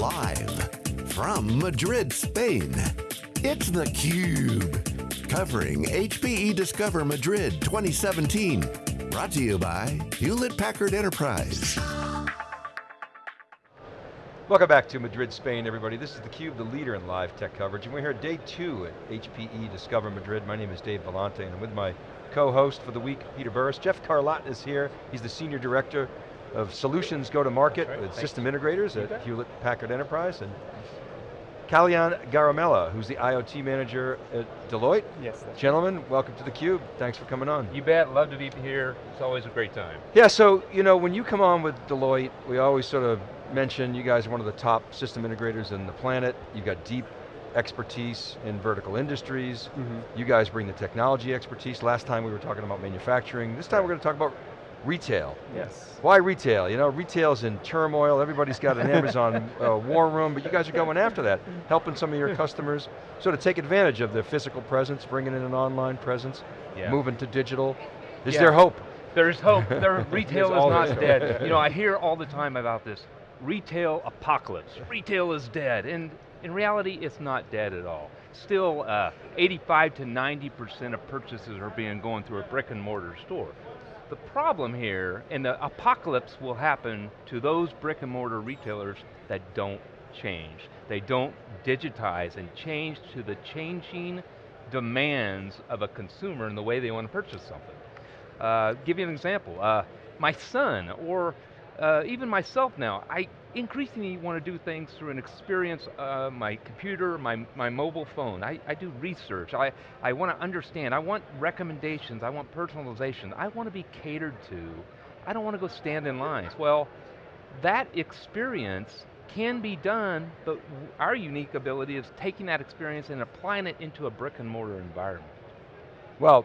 Live from Madrid, Spain, it's theCUBE. Covering HPE Discover Madrid 2017. Brought to you by Hewlett Packard Enterprise. Welcome back to Madrid, Spain, everybody. This is theCUBE, the leader in live tech coverage, and we're here day two at HPE Discover Madrid. My name is Dave Vellante, and I'm with my co-host for the week, Peter Burris. Jeff Carlat is here. He's the Senior Director of Solutions Go-to-Market right. with Thanks. System Integrators at Hewlett Packard Enterprise. And Kalyan Garimella, who's the IoT Manager at Deloitte. Yes. Gentlemen, welcome to theCUBE. Thanks for coming on. You bet, love to be here. It's always a great time. Yeah, so, you know, when you come on with Deloitte, we always sort of mention you guys are one of the top system integrators in the planet. You've got deep expertise in vertical industries. Mm -hmm. You guys bring the technology expertise. Last time we were talking about manufacturing. This time we're going to talk about retail. Yes. Why retail? You know, retail's in turmoil, everybody's got an Amazon uh, war room, but you guys are going after that, helping some of your customers sort of take advantage of their physical presence, bringing in an online presence, yeah. moving to digital. Is yeah. there hope? There's hope, there, retail is not dead. You know, I hear all the time about this, retail apocalypse, retail is dead, and in reality, it's not dead at all. Still, uh, 85 to 90% of purchases are being going through a brick and mortar store. The problem here, and the apocalypse will happen to those brick and mortar retailers that don't change. They don't digitize and change to the changing demands of a consumer and the way they want to purchase something. Uh, give you an example, uh, my son, or uh, even myself now, I increasingly want to do things through an experience, uh, my computer, my, my mobile phone. I, I do research, I, I want to understand, I want recommendations, I want personalization, I want to be catered to. I don't want to go stand in lines. Well, that experience can be done, but our unique ability is taking that experience and applying it into a brick and mortar environment. Well,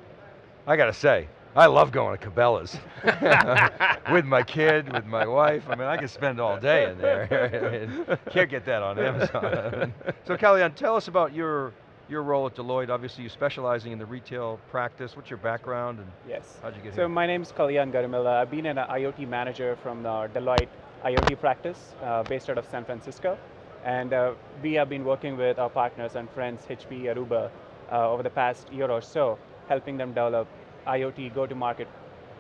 I got to say, I love going to Cabela's with my kid, with my wife. I mean, I could spend all day in there. can't get that on Amazon. so Kalyan, tell us about your your role at Deloitte. Obviously, you're specializing in the retail practice. What's your background and yes. how'd you get so here? So my name is Kalyan Garimella. I've been an IoT manager from the Deloitte IoT practice uh, based out of San Francisco. And uh, we have been working with our partners and friends, HP, Aruba, uh, over the past year or so, helping them develop IoT go-to-market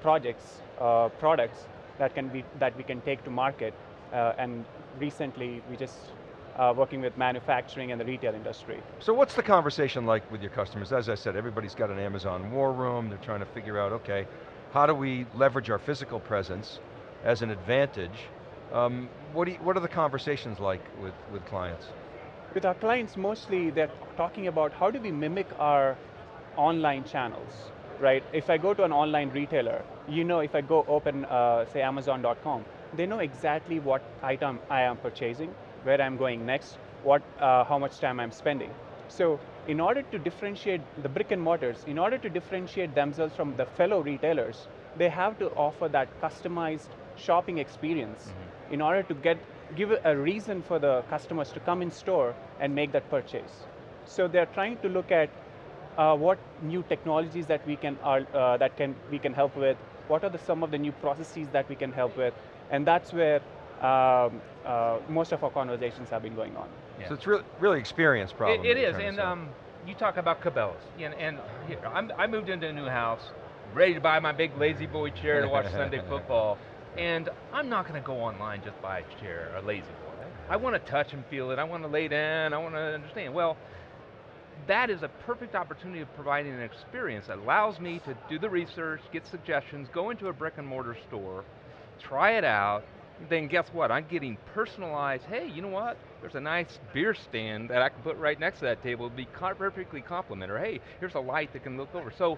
projects, uh, products that can be that we can take to market. Uh, and recently, we just uh, working with manufacturing and the retail industry. So what's the conversation like with your customers? As I said, everybody's got an Amazon war room. They're trying to figure out, okay, how do we leverage our physical presence as an advantage? Um, what, you, what are the conversations like with, with clients? With our clients, mostly they're talking about how do we mimic our online channels right? If I go to an online retailer, you know if I go open, uh, say Amazon.com, they know exactly what item I am purchasing, where I'm going next, what, uh, how much time I'm spending. So in order to differentiate the brick and mortars, in order to differentiate themselves from the fellow retailers, they have to offer that customized shopping experience mm -hmm. in order to get, give a reason for the customers to come in store and make that purchase. So they're trying to look at uh, what new technologies that we can, uh, that can, we can help with, what are the, some of the new processes that we can help with, and that's where um, uh, most of our conversations have been going on. Yeah. So it's really, really experience problem. it, it is, and um, you talk about Cabela's, and, and here, i moved into a new house, ready to buy my big La-Z-Boy chair to watch Sunday football, and I'm not going to go online just buy a chair, a lazy boy. I want to touch and feel it, I want to lay down, I want to understand. Well, that is a perfect opportunity of providing an experience that allows me to do the research, get suggestions, go into a brick and mortar store, try it out, then guess what? I'm getting personalized, hey, you know what? There's a nice beer stand that I can put right next to that table, It'd be perfectly complementary. Hey, here's a light that can look over. So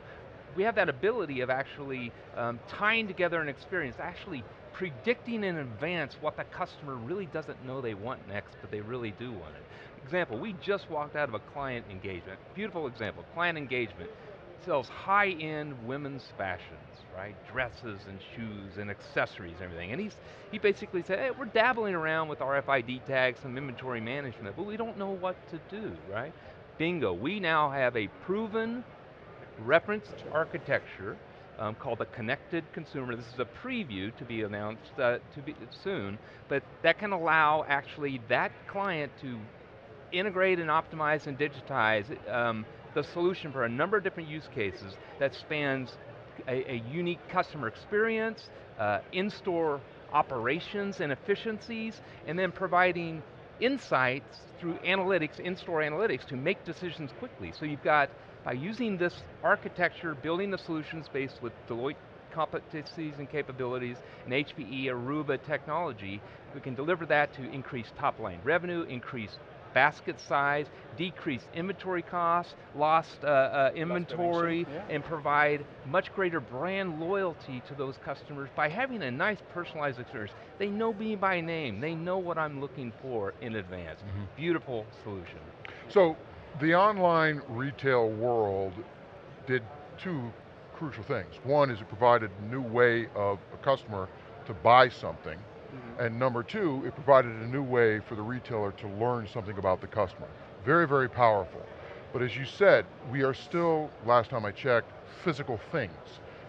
we have that ability of actually um, tying together an experience, actually predicting in advance what the customer really doesn't know they want next, but they really do want it. Example, we just walked out of a client engagement, beautiful example, client engagement, sells high-end women's fashions, right? Dresses and shoes and accessories and everything. And he's, he basically said, hey, we're dabbling around with RFID tags and inventory management, but we don't know what to do, right? Bingo, we now have a proven referenced architecture um, called the Connected Consumer. This is a preview to be announced uh, to be soon, but that can allow actually that client to integrate and optimize and digitize um, the solution for a number of different use cases that spans a, a unique customer experience, uh, in-store operations and efficiencies, and then providing insights through analytics, in-store analytics, to make decisions quickly. So you've got, by using this architecture, building the solutions based with Deloitte competencies and capabilities, and HPE Aruba technology, we can deliver that to increase top line revenue, increase basket size, decrease inventory costs, lost uh, uh, inventory, yeah. and provide much greater brand loyalty to those customers by having a nice personalized experience. They know me by name, they know what I'm looking for in advance. Mm -hmm. Beautiful solution. So, the online retail world did two crucial things. One is it provided a new way of a customer to buy something. And number two, it provided a new way for the retailer to learn something about the customer. Very, very powerful. But as you said, we are still, last time I checked, physical things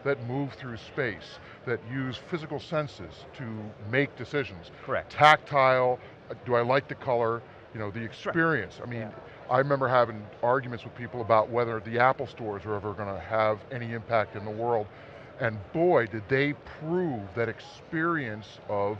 that move through space, that use physical senses to make decisions. Correct. Tactile, uh, do I like the color, you know, the experience. I mean, yeah. I remember having arguments with people about whether the Apple stores are ever going to have any impact in the world. And boy, did they prove that experience of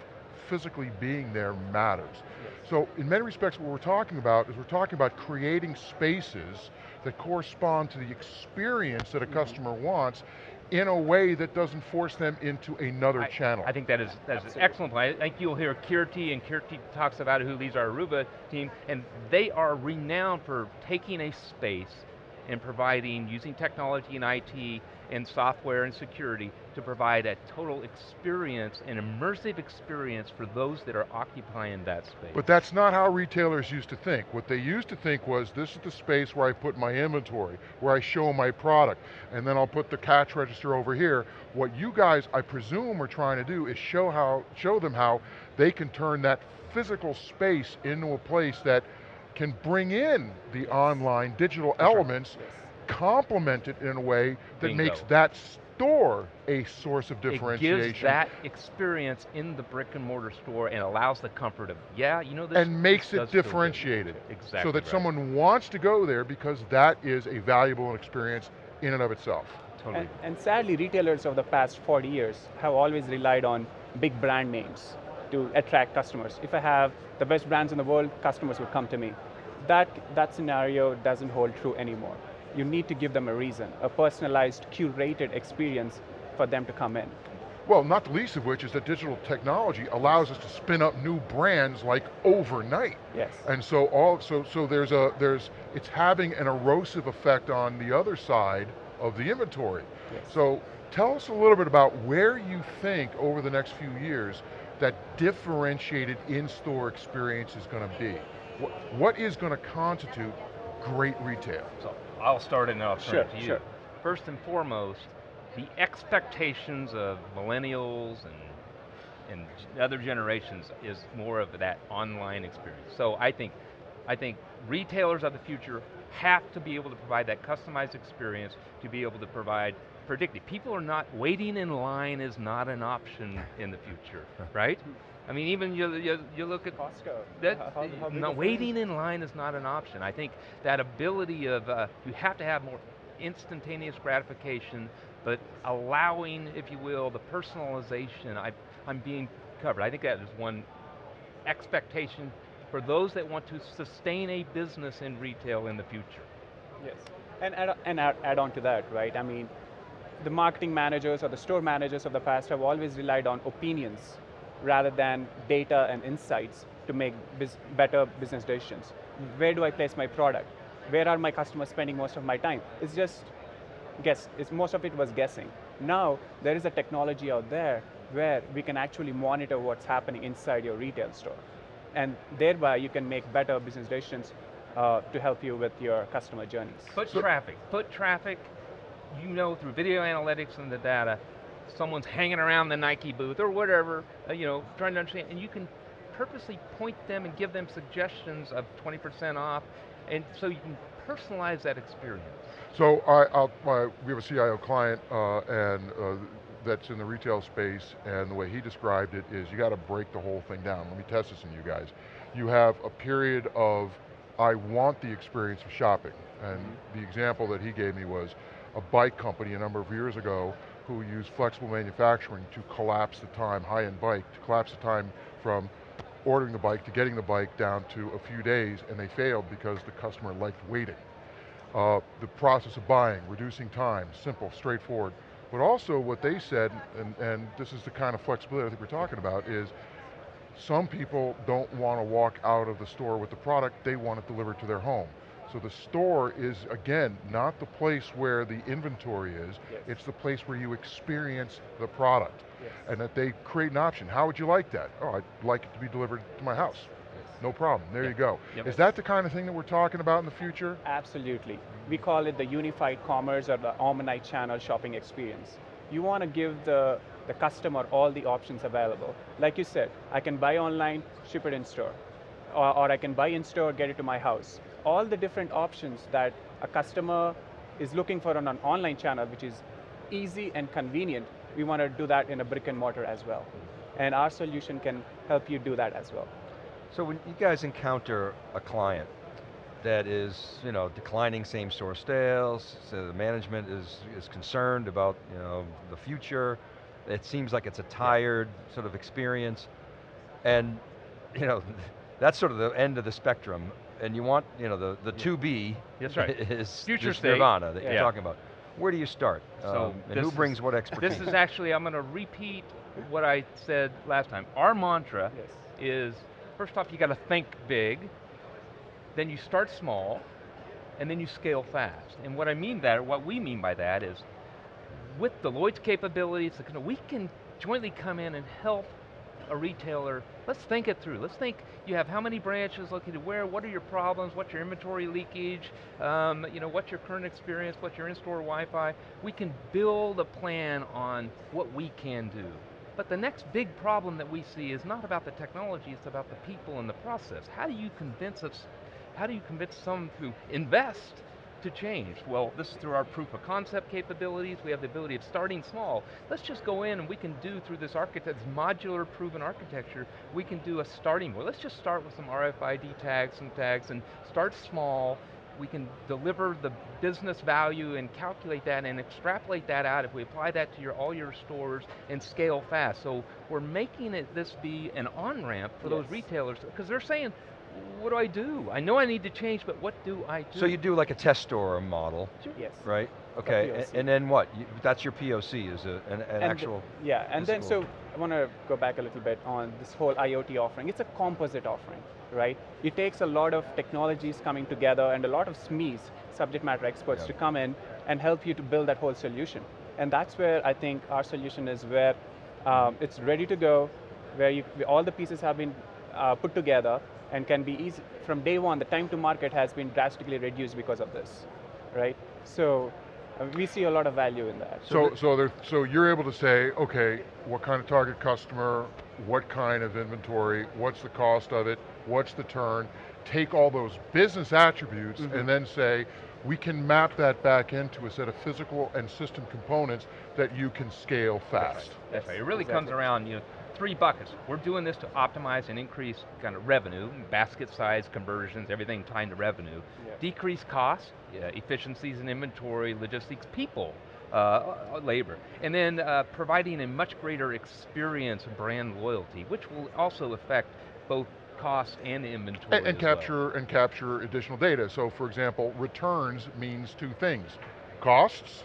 physically being there matters. Yes. So in many respects what we're talking about is we're talking about creating spaces that correspond to the experience that a mm -hmm. customer wants in a way that doesn't force them into another I, channel. I think that is that's an excellent point. I think you'll hear Keerti, and Keerti talks about who leads our Aruba team, and they are renowned for taking a space and providing, using technology and IT and software and security to provide a total experience, an immersive experience for those that are occupying that space. But that's not how retailers used to think. What they used to think was, this is the space where I put my inventory, where I show my product, and then I'll put the cash register over here. What you guys, I presume, are trying to do is show, how, show them how they can turn that physical space into a place that can bring in the online digital elements, yes. complement it in a way that Bingo. makes that store a source of differentiation. It gives that experience in the brick and mortar store and allows the comfort of, yeah, you know this. And makes it differentiated. Exactly So that right. someone wants to go there because that is a valuable experience in and of itself. Totally. And, and sadly, retailers of the past 40 years have always relied on big brand names to attract customers. If I have the best brands in the world, customers will come to me that, that scenario doesn't hold true anymore. You need to give them a reason, a personalized, curated experience for them to come in. Well, not the least of which is that digital technology allows us to spin up new brands like overnight. Yes. And so all so so there's a there's it's having an erosive effect on the other side of the inventory. Yes. So tell us a little bit about where you think over the next few years that differentiated in-store experience is going to be what, what is going to constitute great retail? So I'll start and then I'll turn sure, it to you. Sure. First and foremost, the expectations of millennials and and other generations is more of that online experience. So I think, I think retailers of the future have to be able to provide that customized experience to be able to provide predictive. People are not, waiting in line is not an option in the future, right? I mean, even you, you, you look at Costco. That, how, how no, waiting in line is not an option. I think that ability of, uh, you have to have more instantaneous gratification, but allowing, if you will, the personalization, I, I'm being covered. I think that is one expectation for those that want to sustain a business in retail in the future. Yes, and add, and add, add on to that, right? I mean, the marketing managers or the store managers of the past have always relied on opinions rather than data and insights to make biz better business decisions. Where do I place my product? Where are my customers spending most of my time? It's just guess, it's, most of it was guessing. Now, there is a technology out there where we can actually monitor what's happening inside your retail store. And thereby you can make better business decisions uh, to help you with your customer journeys. Put traffic, put traffic, you know through video analytics and the data, someone's hanging around the Nike booth or whatever, uh, you know, trying to understand, and you can purposely point them and give them suggestions of 20% off, and so you can personalize that experience. So I, I'll, my, we have a CIO client uh, and uh, that's in the retail space and the way he described it is you got to break the whole thing down. Let me test this on you guys. You have a period of, I want the experience of shopping. And mm -hmm. the example that he gave me was a bike company a number of years ago who used flexible manufacturing to collapse the time, high-end bike, to collapse the time from ordering the bike to getting the bike down to a few days and they failed because the customer liked waiting. Uh, the process of buying, reducing time, simple, straightforward. But also what they said, and, and this is the kind of flexibility I think we're talking about, is some people don't want to walk out of the store with the product, they want it delivered to their home. So the store is, again, not the place where the inventory is, yes. it's the place where you experience the product. Yes. And that they create an option. How would you like that? Oh, I'd like it to be delivered to my house. No problem, there yep. you go. Yep. Is that the kind of thing that we're talking about in the future? Absolutely. We call it the unified commerce or the omni-channel shopping experience. You want to give the, the customer all the options available. Like you said, I can buy online, ship it in store. Or, or I can buy in store, get it to my house. All the different options that a customer is looking for on an online channel, which is easy and convenient, we want to do that in a brick and mortar as well. And our solution can help you do that as well. So when you guys encounter a client that is, you know, declining same store sales, so the management is, is concerned about, you know, the future, it seems like it's a tired sort of experience, and, you know, that's sort of the end of the spectrum, and you want, you know, the, the yeah. 2B that's right. is Future state. nirvana that yeah. you're talking about. Where do you start? So um, and who brings is, what expertise? This is actually, I'm going to repeat what I said last time. Our mantra yes. is First off, you got to think big, then you start small, and then you scale fast. And what I mean that, what we mean by that is, with Deloitte's capabilities, we can jointly come in and help a retailer, let's think it through. Let's think, you have how many branches located where, what are your problems, what's your inventory leakage, um, you know, what's your current experience, what's your in-store Wi-Fi. We can build a plan on what we can do. But the next big problem that we see is not about the technology, it's about the people and the process. How do you convince us, how do you convince someone to invest to change? Well, this is through our proof of concept capabilities. We have the ability of starting small. Let's just go in and we can do through this architect, modular proven architecture, we can do a starting point. Let's just start with some RFID tags and tags and start small we can deliver the business value and calculate that and extrapolate that out if we apply that to your, all your stores and scale fast. So we're making it this be an on-ramp for yes. those retailers because they're saying, what do I do? I know I need to change, but what do I do? So you do like a test store model, yes. right? Okay, and, and, then what? You, that's your POC, is a, an, an actual Yeah, and then so I want to go back a little bit on this whole IoT offering. It's a composite offering right? It takes a lot of technologies coming together and a lot of SMEs, subject matter experts, to come in and help you to build that whole solution. And that's where I think our solution is where um, it's ready to go, where you, all the pieces have been uh, put together and can be easy, from day one, the time to market has been drastically reduced because of this, right? So uh, we see a lot of value in that. So, so, there, so you're able to say, okay, what kind of target customer, what kind of inventory, what's the cost of it, what's the turn, take all those business attributes mm -hmm. and then say, we can map that back into a set of physical and system components that you can scale fast. That's right. That's right. It really exactly. comes around, you know, three buckets. We're doing this to optimize and increase kind of revenue, basket size, conversions, everything tied to revenue. Yeah. Decrease costs, yeah, efficiencies in inventory, logistics, people, uh, labor. And then uh, providing a much greater experience of brand loyalty, which will also affect both costs and inventory And, and capture well. and capture additional data. So for example, returns means two things. Costs,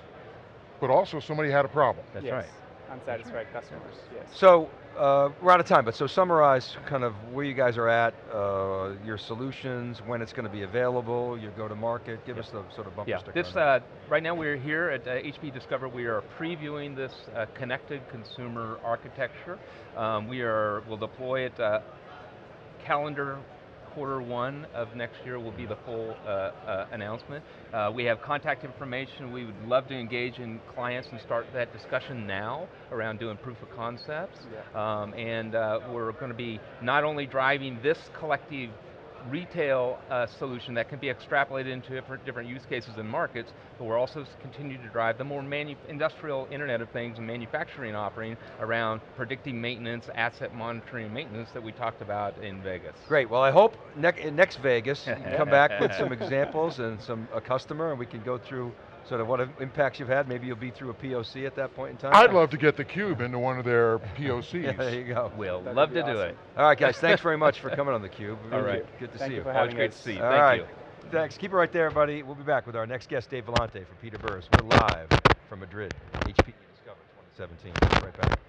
but also somebody had a problem. That's yes. right. Unsatisfied customers, yes. So, uh, we're out of time, but so summarize kind of where you guys are at, uh, your solutions, when it's going to be available, your go-to-market, give us the sort of bumper yeah. sticker. This, uh, right now we're here at uh, HP Discover, we are previewing this uh, connected consumer architecture. Um, we are, we'll deploy it uh, calendar quarter one of next year will be the full uh, uh, announcement. Uh, we have contact information. We would love to engage in clients and start that discussion now around doing proof of concepts. Yeah. Um, and uh, we're going to be not only driving this collective retail uh, solution that can be extrapolated into different, different use cases and markets, but we're also continuing to drive the more industrial Internet of Things and manufacturing offering around predicting maintenance, asset monitoring maintenance that we talked about in Vegas. Great, well I hope ne next Vegas, you can come back with some examples and some a customer and we can go through sort of what impacts you've had. Maybe you'll be through a POC at that point in time. I'd love to get the cube into one of their POCs. yeah, there you go. We'll That'd love to awesome. do it. All right, guys, thanks very much for coming on theCUBE. Really All right. Good to Thank see you. you. Always great to see you, All thank right. you. Thanks, keep it right there, everybody. We'll be back with our next guest, Dave Vellante from Peter Burris. We're live from Madrid, HPE Discover 2017. Right back.